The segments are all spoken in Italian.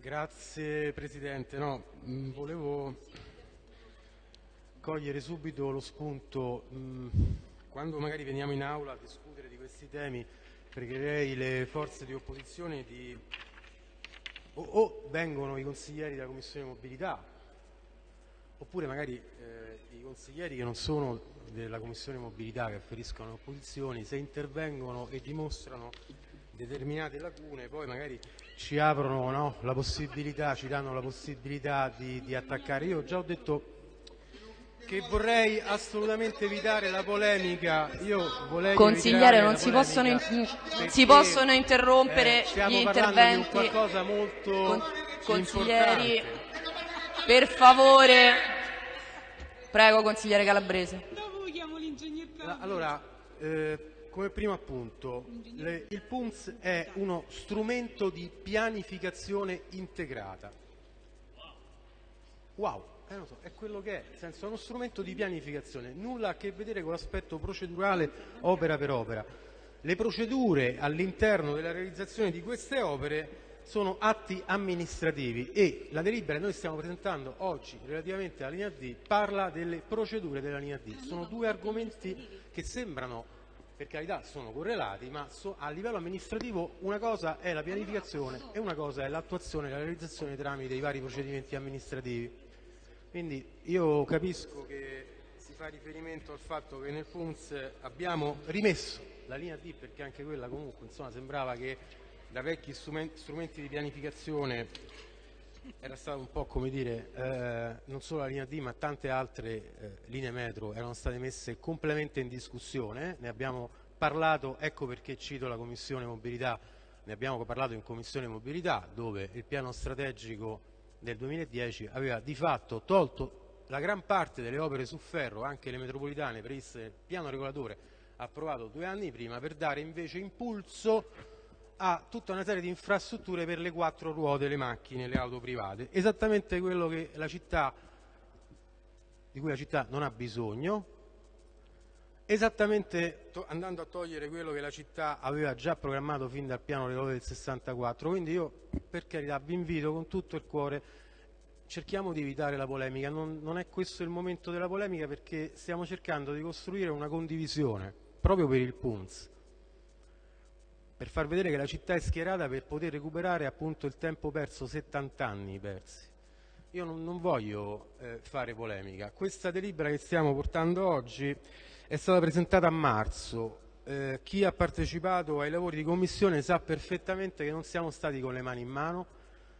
Grazie Presidente. No, mh, volevo cogliere subito lo spunto. Mh, quando magari veniamo in aula a discutere di questi temi, pregherei le forze di opposizione di... o, o vengono i consiglieri della Commissione Mobilità, oppure magari eh, i consiglieri che non sono della Commissione Mobilità, che afferiscono alle opposizioni, se intervengono e dimostrano determinate lacune, poi magari ci aprono no, la possibilità, ci danno la possibilità di, di attaccare. Io già ho detto che vorrei assolutamente evitare la polemica. Consigliere, non si possono, in, si possono, interrompere eh, gli interventi. Di qualcosa molto Con, consiglieri, importante. per favore. Prego, consigliere Calabrese. Allora, eh, come primo appunto, le, il PUNS è uno strumento di pianificazione integrata. Wow, eh, so, è quello che è, nel senso è uno strumento di pianificazione, nulla a che vedere con l'aspetto procedurale opera per opera. Le procedure all'interno della realizzazione di queste opere sono atti amministrativi e la delibera che noi stiamo presentando oggi relativamente alla linea D parla delle procedure della linea D. Sono due argomenti che sembrano per carità sono correlati, ma so, a livello amministrativo una cosa è la pianificazione e una cosa è l'attuazione e la realizzazione tramite i vari procedimenti amministrativi. Quindi io capisco che si fa riferimento al fatto che nel FUNS abbiamo rimesso la linea D perché anche quella comunque insomma, sembrava che da vecchi strumenti di pianificazione era stato un po' come dire, eh, non solo la linea D ma tante altre eh, linee metro. Erano state messe completamente in discussione, ne abbiamo parlato, ecco perché cito la Commissione Mobilità, ne abbiamo parlato in Commissione Mobilità dove il piano strategico del 2010 aveva di fatto tolto la gran parte delle opere su ferro, anche le metropolitane previste nel piano regolatore approvato due anni prima per dare invece impulso a tutta una serie di infrastrutture per le quattro ruote, le macchine, le auto private. Esattamente quello città, di cui la città non ha bisogno, esattamente andando a togliere quello che la città aveva già programmato fin dal piano regolatore del 64. Quindi io, per carità, vi invito con tutto il cuore, cerchiamo di evitare la polemica. Non, non è questo il momento della polemica perché stiamo cercando di costruire una condivisione proprio per il PUNS per far vedere che la città è schierata per poter recuperare appunto il tempo perso, 70 anni persi. Io non, non voglio eh, fare polemica. Questa delibera che stiamo portando oggi è stata presentata a marzo. Eh, chi ha partecipato ai lavori di commissione sa perfettamente che non siamo stati con le mani in mano.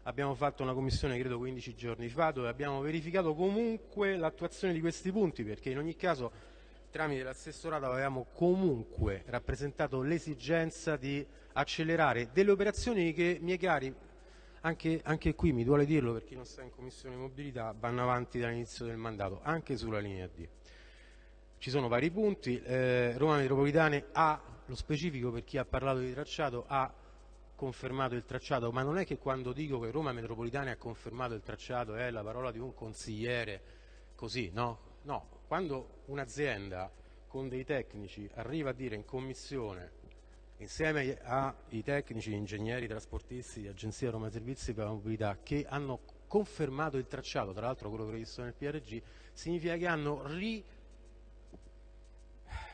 Abbiamo fatto una commissione credo 15 giorni fa dove abbiamo verificato comunque l'attuazione di questi punti perché in ogni caso tramite l'assessorato avevamo comunque rappresentato l'esigenza di accelerare delle operazioni che, miei cari, anche, anche, qui mi duole dirlo per chi non sta in Commissione Mobilità, vanno avanti dall'inizio del mandato, anche sulla linea D. Ci sono vari punti, eh, Roma Metropolitane ha, lo specifico per chi ha parlato di tracciato, ha confermato il tracciato, ma non è che quando dico che Roma Metropolitane ha confermato il tracciato è la parola di un consigliere così, no? No, quando un'azienda con dei tecnici arriva a dire in commissione insieme ai tecnici, ingegneri, trasportisti, agenzia Roma Servizi per la mobilità che hanno confermato il tracciato, tra l'altro quello previsto nel PRG, significa che hanno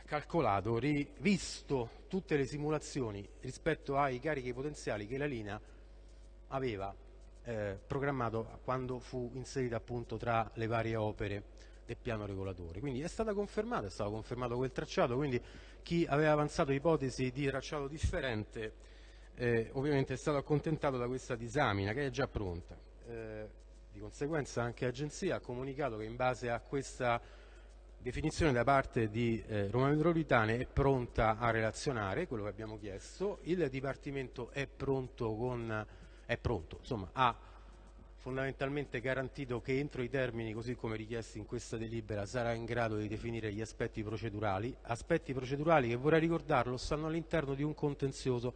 ricalcolato, rivisto tutte le simulazioni rispetto ai carichi potenziali che la linea aveva eh, programmato quando fu inserita appunto tra le varie opere del piano regolatore. Quindi è stata confermata, è stato confermato quel tracciato, quindi chi aveva avanzato ipotesi di tracciato differente eh, ovviamente è stato accontentato da questa disamina che è già pronta. Eh, di conseguenza anche l'Agenzia ha comunicato che in base a questa definizione da parte di eh, Roma Metropolitane è pronta a relazionare quello che abbiamo chiesto, il Dipartimento è pronto, con, è pronto insomma, a fondamentalmente garantito che entro i termini così come richiesti in questa delibera sarà in grado di definire gli aspetti procedurali, aspetti procedurali che vorrei ricordarlo stanno all'interno di un contenzioso.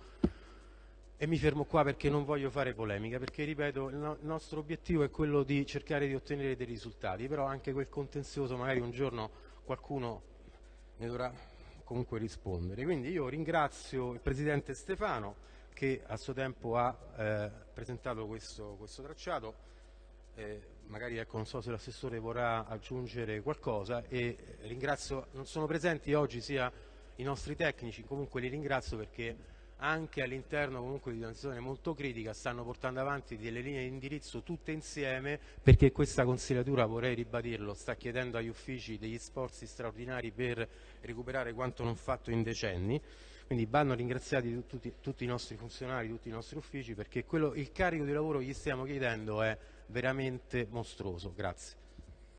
E mi fermo qua perché non voglio fare polemica, perché ripeto il, no il nostro obiettivo è quello di cercare di ottenere dei risultati, però anche quel contenzioso magari un giorno qualcuno ne dovrà comunque rispondere. Quindi io ringrazio il Presidente Stefano che a suo tempo ha eh, presentato questo, questo tracciato. Eh, magari ecco, non so se l'assessore vorrà aggiungere qualcosa e ringrazio, non sono presenti oggi sia i nostri tecnici, comunque li ringrazio perché anche all'interno comunque di una situazione molto critica stanno portando avanti delle linee di indirizzo tutte insieme perché questa consigliatura, vorrei ribadirlo, sta chiedendo agli uffici degli sforzi straordinari per recuperare quanto non fatto in decenni quindi vanno ringraziati tutti, tutti, i nostri funzionari, tutti i nostri uffici perché quello, il carico di lavoro che gli stiamo chiedendo è veramente mostruoso. Grazie.